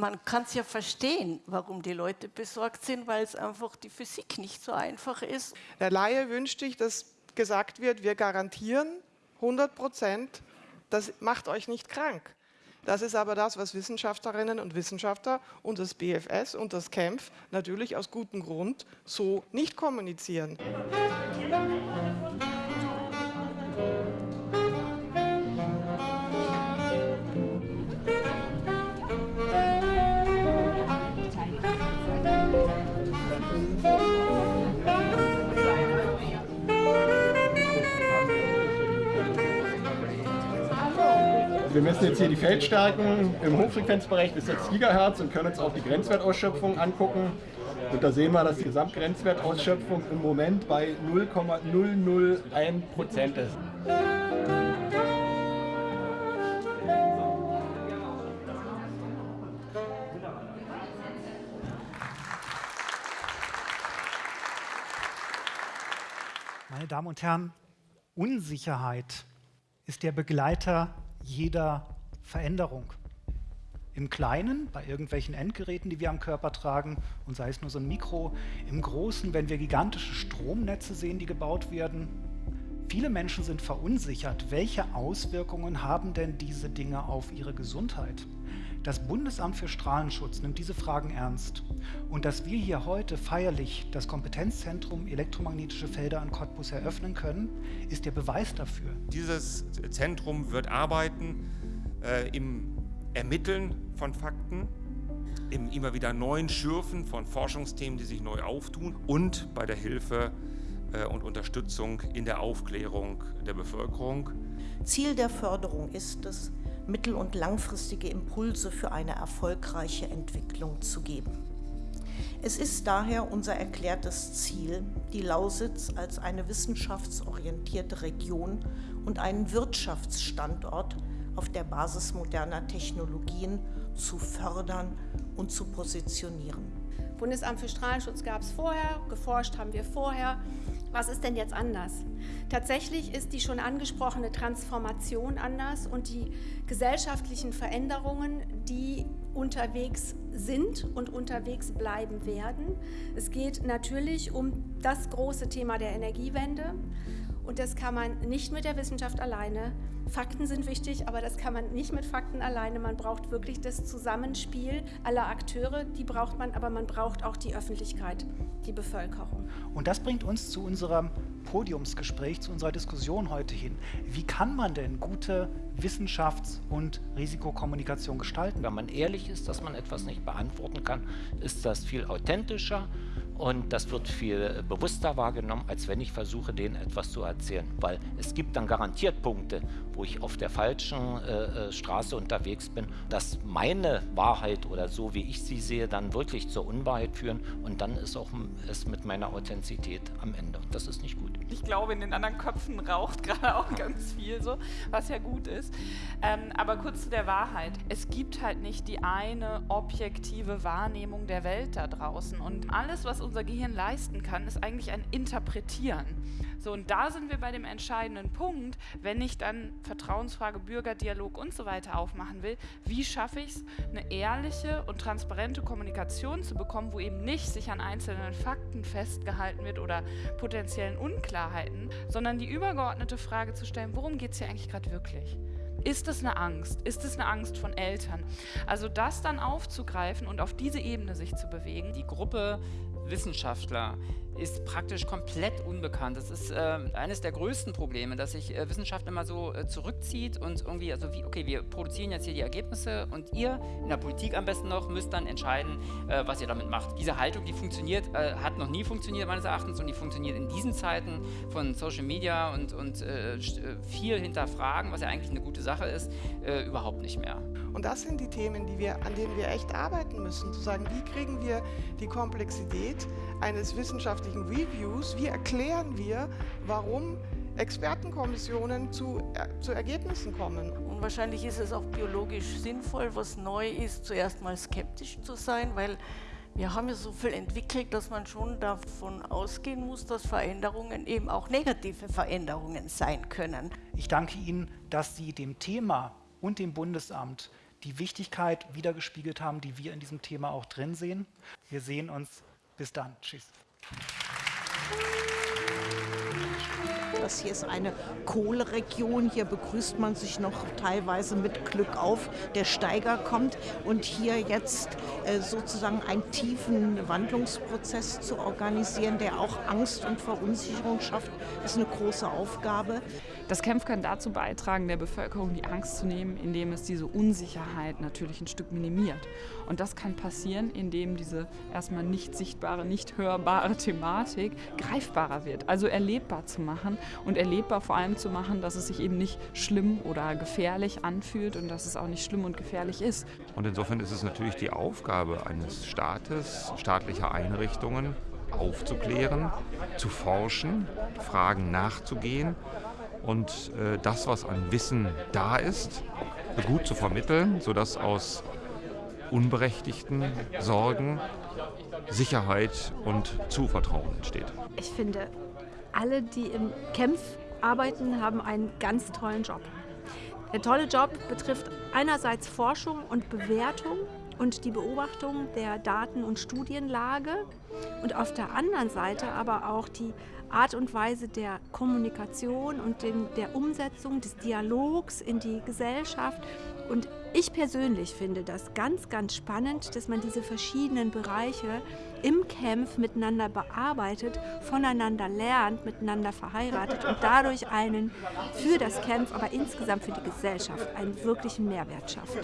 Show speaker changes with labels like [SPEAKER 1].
[SPEAKER 1] man kann es ja verstehen, warum die Leute besorgt sind, weil es einfach die Physik nicht so einfach ist.
[SPEAKER 2] Der Laie wünscht sich, dass gesagt wird, wir garantieren 100 Prozent, das macht euch nicht krank. Das ist aber das, was Wissenschaftlerinnen und Wissenschaftler und das BFS und das KEMF natürlich aus gutem Grund so nicht kommunizieren.
[SPEAKER 3] Wir messen jetzt hier die Feldstärken im Hochfrequenzbereich bis 6 GHz und können uns auch die Grenzwertausschöpfung angucken. Und da sehen wir, dass die Gesamtgrenzwertausschöpfung im Moment bei 0,001 Prozent ist.
[SPEAKER 4] Meine Damen und Herren, Unsicherheit ist der Begleiter jeder Veränderung. Im Kleinen, bei irgendwelchen Endgeräten, die wir am Körper tragen, und sei es nur so ein Mikro, im Großen, wenn wir gigantische Stromnetze sehen, die gebaut werden. Viele Menschen sind verunsichert. Welche Auswirkungen haben denn diese Dinge auf ihre Gesundheit? Das Bundesamt für Strahlenschutz nimmt diese Fragen ernst. Und dass wir hier heute feierlich das Kompetenzzentrum elektromagnetische Felder an Cottbus eröffnen können, ist der Beweis dafür.
[SPEAKER 5] Dieses Zentrum wird arbeiten äh, im Ermitteln von Fakten, im immer wieder neuen Schürfen von Forschungsthemen, die sich neu auftun und bei der Hilfe und Unterstützung in der Aufklärung der Bevölkerung.
[SPEAKER 6] Ziel der Förderung ist es, mittel- und langfristige Impulse für eine erfolgreiche Entwicklung zu geben. Es ist daher unser erklärtes Ziel, die Lausitz als eine wissenschaftsorientierte Region und einen Wirtschaftsstandort auf der Basis moderner Technologien zu fördern und zu positionieren.
[SPEAKER 7] Bundesamt für Strahlenschutz gab es vorher, geforscht haben wir vorher. Was ist denn jetzt anders? Tatsächlich ist die schon angesprochene Transformation anders und die gesellschaftlichen Veränderungen, die unterwegs sind und unterwegs bleiben werden. Es geht natürlich um das große Thema der Energiewende und das kann man nicht mit der Wissenschaft alleine. Fakten sind wichtig, aber das kann man nicht mit Fakten alleine. Man braucht wirklich das Zusammenspiel aller Akteure, die braucht man, aber man braucht auch die Öffentlichkeit, die Bevölkerung.
[SPEAKER 4] Und das bringt uns zu unserem Podiumsgespräch, zu unserer Diskussion heute hin. Wie kann man denn gute Wissenschafts- und Risikokommunikation gestalten?
[SPEAKER 8] Wenn man ehrlich ist, dass man etwas nicht beantworten kann, ist das viel authentischer und das wird viel bewusster wahrgenommen, als wenn ich versuche, denen etwas zu erzählen. Weil es gibt dann garantiert Punkte, wo ich auf der falschen äh, äh, Straße unterwegs bin, dass meine Wahrheit oder so, wie ich sie sehe, dann wirklich zur Unwahrheit führen. Und dann ist auch es mit meiner Authentizität am Ende. Und das ist nicht gut.
[SPEAKER 9] Ich glaube, in den anderen Köpfen raucht gerade auch ganz viel so, was ja gut ist. Ähm, aber kurz zu der Wahrheit. Es gibt halt nicht die eine objektive Wahrnehmung der Welt da draußen. Und alles, was unser Gehirn leisten kann, ist eigentlich ein Interpretieren. So, und da sind wir bei dem entscheidenden Punkt, wenn ich dann Vertrauensfrage, Bürgerdialog und so weiter aufmachen will, wie schaffe ich es, eine ehrliche und transparente Kommunikation zu bekommen, wo eben nicht sich an einzelnen Fakten festgehalten wird oder potenziellen Unklarheiten, sondern die übergeordnete Frage zu stellen, worum geht es hier eigentlich gerade wirklich? Ist es eine Angst? Ist es eine Angst von Eltern? Also das dann aufzugreifen und auf diese Ebene sich zu bewegen.
[SPEAKER 10] Die Gruppe Wissenschaftler ist praktisch komplett unbekannt. Das ist äh, eines der größten Probleme, dass sich äh, Wissenschaft immer so äh, zurückzieht und irgendwie, also wie, okay, wir produzieren jetzt hier die Ergebnisse und ihr in der Politik am besten noch müsst dann entscheiden, äh, was ihr damit macht. Diese Haltung, die funktioniert, äh, hat noch nie funktioniert meines Erachtens und die funktioniert in diesen Zeiten von Social Media und, und äh, viel hinterfragen, was ja eigentlich eine gute Sache ist, überhaupt nicht mehr.
[SPEAKER 2] Und das sind die Themen, die wir, an denen wir echt arbeiten müssen, zu sagen, wie kriegen wir die Komplexität eines wissenschaftlichen Reviews, wie erklären wir, warum Expertenkommissionen zu, äh, zu Ergebnissen kommen.
[SPEAKER 1] Und wahrscheinlich ist es auch biologisch sinnvoll, was neu ist, zuerst mal skeptisch zu sein, weil wir haben ja so viel entwickelt, dass man schon davon ausgehen muss, dass Veränderungen eben auch negative Veränderungen sein können.
[SPEAKER 4] Ich danke Ihnen, dass Sie dem Thema und dem Bundesamt die Wichtigkeit wiedergespiegelt haben, die wir in diesem Thema auch drin sehen. Wir sehen uns. Bis dann. Tschüss. Thank you.
[SPEAKER 6] Das hier ist eine Kohleregion. Hier begrüßt man sich noch teilweise mit Glück auf. Der Steiger kommt und hier jetzt äh, sozusagen einen tiefen Wandlungsprozess zu organisieren, der auch Angst und Verunsicherung schafft, ist eine große Aufgabe.
[SPEAKER 9] Das Kämpf kann dazu beitragen, der Bevölkerung die Angst zu nehmen, indem es diese Unsicherheit natürlich ein Stück minimiert. Und das kann passieren, indem diese erstmal nicht sichtbare, nicht hörbare Thematik greifbarer wird, also erlebbar zu machen und erlebbar vor allem zu machen, dass es sich eben nicht schlimm oder gefährlich anfühlt und dass es auch nicht schlimm und gefährlich ist.
[SPEAKER 5] Und insofern ist es natürlich die Aufgabe eines Staates, staatlicher Einrichtungen, aufzuklären, zu forschen, Fragen nachzugehen und äh, das, was an Wissen da ist, gut zu vermitteln, sodass aus unberechtigten Sorgen Sicherheit und Zuvertrauen entsteht.
[SPEAKER 11] Ich finde, alle, die im Kämpf arbeiten, haben einen ganz tollen Job. Der tolle Job betrifft einerseits Forschung und Bewertung und die Beobachtung der Daten- und Studienlage und auf der anderen Seite aber auch die Art und Weise der Kommunikation und den, der Umsetzung des Dialogs in die Gesellschaft. Und ich persönlich finde das ganz, ganz spannend, dass man diese verschiedenen Bereiche im Camp miteinander bearbeitet, voneinander lernt, miteinander verheiratet und dadurch einen für das Camp, aber insgesamt für die Gesellschaft einen wirklichen Mehrwert schafft.